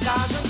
Gaga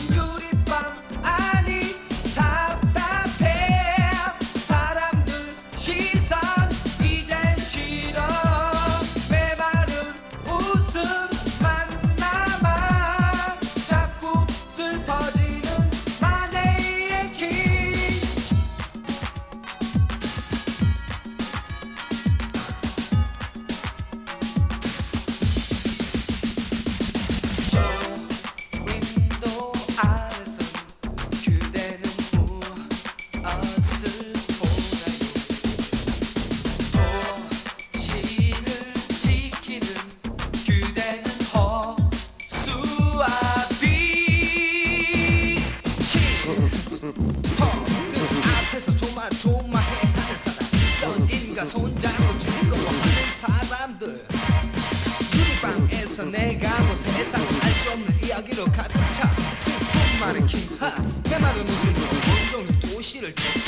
조마해. 하는 사람 연인과 손잡고 즐거워하는 사람들. 유리방에서 내가 본 세상 알 수 없는 이야기로 가득 차. 슬픈 마네킹 하 내 말은 무슨 온종일 도시를 지키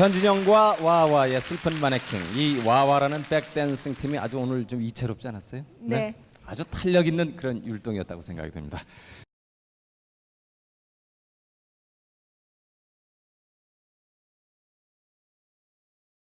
현진영과 와와의 슬픈 마네킹 이 와와라는 백댄싱 팀이 아주 오늘 좀 이채롭지 않았어요? 네. 아주 탄력 있는 그런 율동이었다고 생각이 듭니다.